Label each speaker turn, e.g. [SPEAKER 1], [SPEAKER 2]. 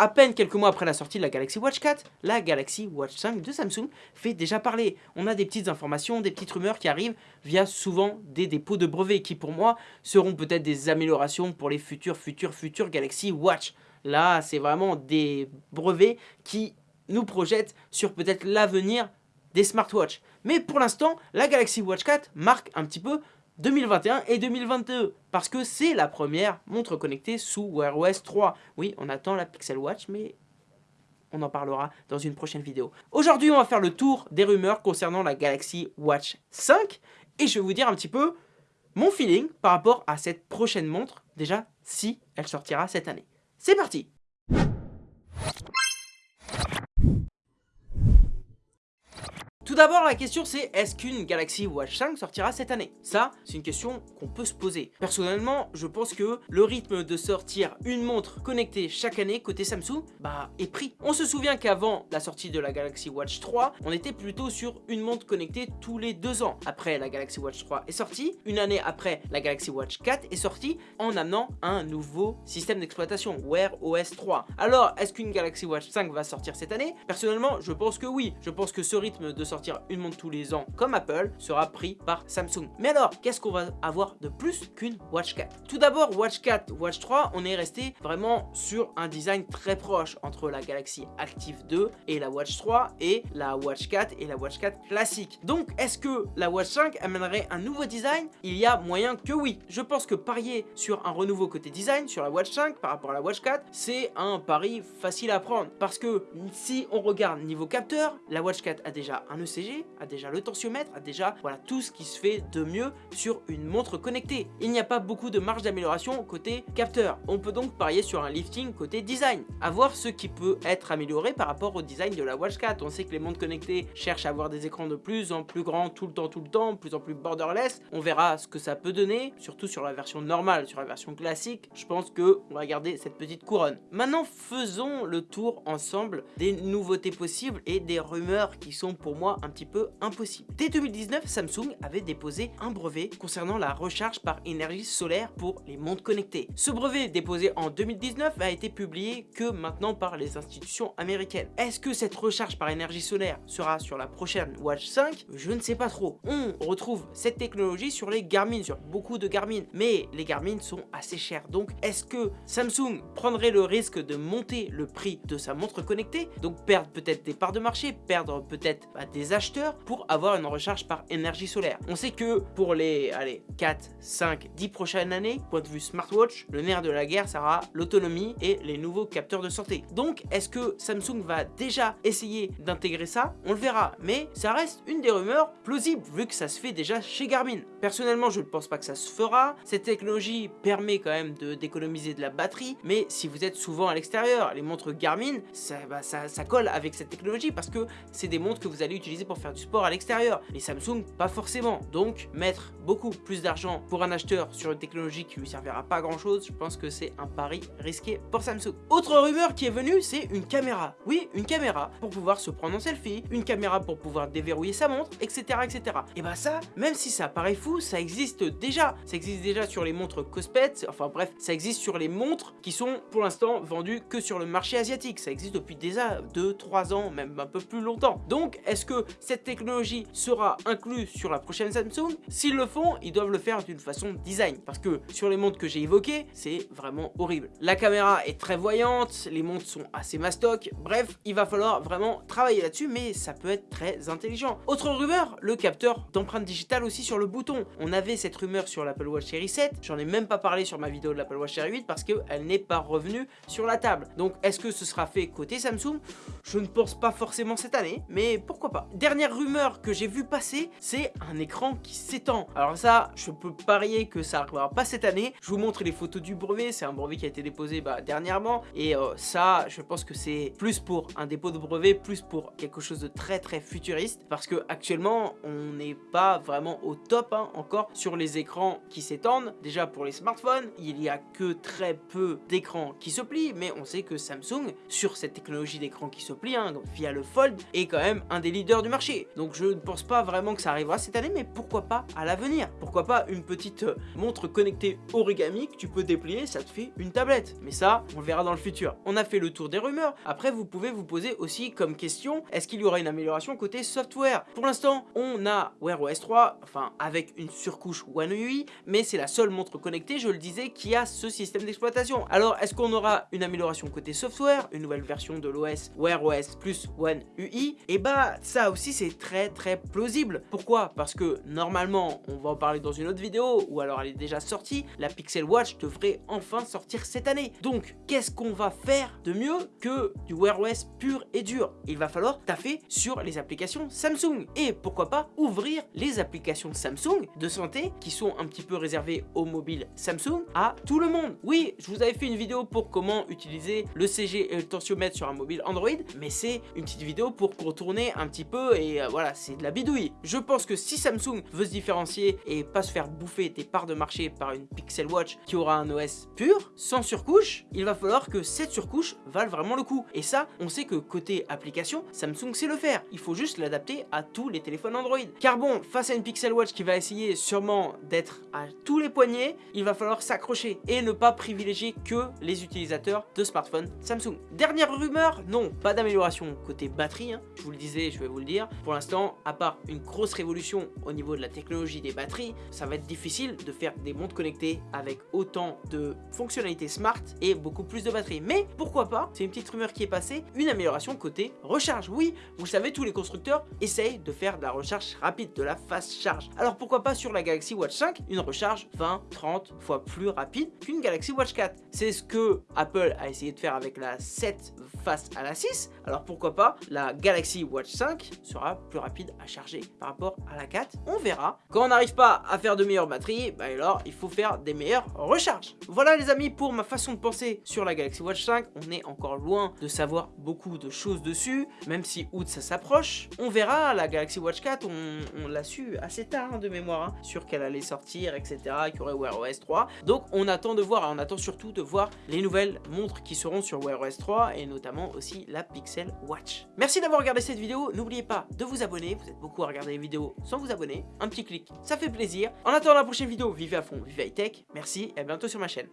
[SPEAKER 1] À peine quelques mois après la sortie de la Galaxy Watch 4, la Galaxy Watch 5 de Samsung fait déjà parler. On a des petites informations, des petites rumeurs qui arrivent via souvent des dépôts de brevets qui pour moi seront peut-être des améliorations pour les futurs, futurs, futurs Galaxy Watch. Là, c'est vraiment des brevets qui nous projettent sur peut-être l'avenir des smartwatches. Mais pour l'instant, la Galaxy Watch 4 marque un petit peu 2021 et 2022 parce que c'est la première montre connectée sous Wear OS 3. Oui, on attend la Pixel Watch, mais on en parlera dans une prochaine vidéo. Aujourd'hui, on va faire le tour des rumeurs concernant la Galaxy Watch 5 et je vais vous dire un petit peu mon feeling par rapport à cette prochaine montre, déjà si elle sortira cette année. C'est parti Tout d'abord, la question c'est est-ce qu'une Galaxy Watch 5 sortira cette année? Ça, c'est une question qu'on peut se poser. Personnellement, je pense que le rythme de sortir une montre connectée chaque année côté Samsung, bah, est pris. On se souvient qu'avant la sortie de la Galaxy Watch 3, on était plutôt sur une montre connectée tous les deux ans. Après, la Galaxy Watch 3 est sortie, une année après, la Galaxy Watch 4 est sortie, en amenant un nouveau système d'exploitation, Wear OS 3. Alors, est-ce qu'une Galaxy Watch 5 va sortir cette année? Personnellement, je pense que oui. Je pense que ce rythme de sortie une montre tous les ans comme Apple sera pris par Samsung. Mais alors, qu'est-ce qu'on va avoir de plus qu'une Watch 4 Tout d'abord, Watch 4, Watch 3, on est resté vraiment sur un design très proche entre la Galaxy Active 2 et la Watch 3 et la Watch 4 et la Watch 4 classique. Donc, est-ce que la Watch 5 amènerait un nouveau design? Il y a moyen que oui. Je pense que parier sur un renouveau côté design sur la Watch 5 par rapport à la Watch 4, c'est un pari facile à prendre. Parce que si on regarde niveau capteur, la Watch 4 a déjà un ECG, a déjà le tensiomètre, a déjà voilà tout ce qui se fait de mieux sur une montre connectée. Il n'y a pas beaucoup de marge d'amélioration côté capteur. On peut donc parier sur un lifting côté design. A voir ce qui peut être amélioré par rapport au design de la Watch 4. On sait que les montres connectées cherchent à avoir des écrans de plus en plus grands tout le temps, tout le temps, plus en plus borderless. On verra ce que ça peut donner, surtout sur la version normale, sur la version classique. Je pense que on va garder cette petite couronne. Maintenant, faisons le tour ensemble des nouveautés possibles et des rumeurs qui sont pour moi un petit peu impossible. Dès 2019, Samsung avait déposé un brevet concernant la recharge par énergie solaire pour les montres connectées. Ce brevet déposé en 2019 a été publié que maintenant par les institutions américaines. Est-ce que cette recharge par énergie solaire sera sur la prochaine Watch 5 Je ne sais pas trop. On retrouve cette technologie sur les Garmin, sur beaucoup de Garmin, mais les Garmin sont assez chers. Donc est-ce que Samsung prendrait le risque de monter le prix de sa montre connectée, donc perdre peut-être des parts de marché, perdre peut-être bah, des acheteurs pour avoir une recharge par énergie solaire. On sait que pour les allez, 4, 5, 10 prochaines années, point de vue smartwatch, le nerf de la guerre sera l'autonomie et les nouveaux capteurs de santé. Donc est-ce que Samsung va déjà essayer d'intégrer ça? On le verra, mais ça reste une des rumeurs plausibles vu que ça se fait déjà chez Garmin. Personnellement, je ne pense pas que ça se fera. Cette technologie permet quand même d'économiser de, la batterie, mais si vous êtes souvent à l'extérieur, les montres Garmin, ça, colle avec cette technologie parce que c'est des montres que vous allez utiliser pour faire du sport à l'extérieur. Les Samsung, pas forcément. Donc, mettre beaucoup plus d'argent pour un acheteur sur une technologie qui lui servira pas grand chose, je pense que c'est un pari risqué pour Samsung. Autre rumeur qui est venue, c'est une caméra. Oui, une caméra pour pouvoir se prendre en selfie, une caméra pour pouvoir déverrouiller sa montre, etc. etc. Et bah ça, même si ça paraît fou, ça existe déjà. Ça existe déjà sur les montres Cospet, enfin bref, ça existe sur les montres qui sont pour l'instant vendues que sur le marché asiatique. Ça existe depuis déjà 2-3 ans, même un peu plus longtemps. Donc, est-ce que cette technologie sera inclus sur la prochaine Samsung. S'ils le font, ils doivent le faire d'une façon design. Parce que sur les montres que j'ai évoquées, c'est vraiment horrible. La caméra est très voyante, les montres sont assez mastoc. Bref, il va falloir vraiment travailler là-dessus, mais ça peut être très intelligent. Autre rumeur, le capteur d'empreinte digitale aussi sur le bouton. On avait cette rumeur sur l'Apple Watch Série 7. J'en ai même pas parlé sur ma vidéo de l'Apple Watch Série 8 parce qu'elle n'est pas revenue sur la table. Donc, est-ce que ce sera fait côté Samsung? Je ne pense pas forcément cette année, mais pourquoi pas. Dernière rumeur que j'ai vu passer, c'est un écran qui s'étend. Alors ça, je peux parier que ça arrivera pas cette année. Je vous montre les photos du brevet, c'est un brevet qui a été déposé bah, dernièrement. Et euh, ça, je pense que c'est plus pour un dépôt de brevet, plus pour quelque chose de très très futuriste. Parce que actuellement, on n'est pas vraiment au top hein, encore sur les écrans qui s'étendent. Déjà pour les smartphones, il y a que très peu d'écrans qui se plient. Mais on sait que Samsung, sur cette technologie d'écran qui se plie, hein, via le Fold, est quand même un des leaders marché. Donc je ne pense pas vraiment que ça arrivera cette année, mais pourquoi pas à l'avenir? Pourquoi pas une petite euh, montre connectée origami que tu peux déplier, ça te fait une tablette. Mais ça, on le verra dans le futur. On a fait le tour des rumeurs. Après, vous pouvez vous poser aussi comme question, est-ce qu'il y aura une amélioration côté software? Pour l'instant, on a Wear OS 3, enfin avec une surcouche One UI, mais c'est la seule montre connectée, je le disais, qui a ce système d'exploitation. Alors, est-ce qu'on aura une amélioration côté software, une nouvelle version de l'OS Wear OS plus One UI Et eh bah, ça aussi, c'est très très plausible. Pourquoi? Parce que normalement, on va en parler dans une autre vidéo, ou alors elle est déjà sortie, la Pixel Watch devrait enfin sortir cette année. Donc, qu'est-ce qu'on va faire de mieux que du Wear OS pur et dur? Il va falloir taffer sur les applications Samsung. Et pourquoi pas ouvrir les applications Samsung de santé qui sont un petit peu réservées aux mobiles Samsung à tout le monde. Oui, je vous avais fait une vidéo pour comment utiliser le CG et le tensiomètre sur un mobile Android, mais c'est une petite vidéo pour contourner un petit peu et euh, voilà, c'est de la bidouille. Je pense que si Samsung veut se différencier et pas se faire bouffer des parts de marché par une Pixel Watch qui aura un OS pur, sans surcouche, il va falloir que cette surcouche vale vraiment le coup. Et ça, on sait que côté application, Samsung sait le faire. Il faut juste l'adapter à tous les téléphones Android. Car bon, face à une Pixel Watch qui va essayer sûrement d'être à tous les poignets, il va falloir s'accrocher et ne pas privilégier que les utilisateurs de smartphones Samsung. Dernière rumeur, non, pas d'amélioration côté batterie, hein. je vous le disais, je vais vous le Pour l'instant, à part une grosse révolution au niveau de la technologie des batteries, ça va être difficile de faire des montres connectées avec autant de fonctionnalités smart et beaucoup plus de batterie. Mais pourquoi pas, c'est une petite rumeur qui est passée, une amélioration côté recharge. Oui, vous savez, tous les constructeurs essayent de faire de la recharge rapide, de la fast charge. Alors pourquoi pas sur la Galaxy Watch 5, une recharge 20, 30 fois plus rapide qu'une Galaxy Watch 4 C'est ce que Apple a essayé de faire avec la 7 face à la 6, alors pourquoi pas la Galaxy Watch 5 sera plus rapide à charger par rapport à la 4, on verra. Quand on n'arrive pas à faire de meilleures batteries, bah alors il faut faire des meilleures recharges. Voilà les amis pour ma façon de penser sur la Galaxy Watch 5, on est encore loin de savoir beaucoup de choses dessus, même si août ça s'approche. On verra, la Galaxy Watch 4, on, l'a su assez tard hein, de mémoire, hein, sur qu'elle allait sortir, etc., qu'il y aurait Wear OS 3. Donc on attend de voir, on attend surtout de voir les nouvelles montres qui seront sur Wear OS 3 et notamment aussi la Pixel Watch. Merci d'avoir regardé cette vidéo, n'oubliez pas de vous abonner, vous êtes beaucoup à regarder les vidéos sans vous abonner, un petit clic, ça fait plaisir. En attendant la prochaine vidéo, vivez à fond, vivez high tech, merci et à bientôt sur ma chaîne.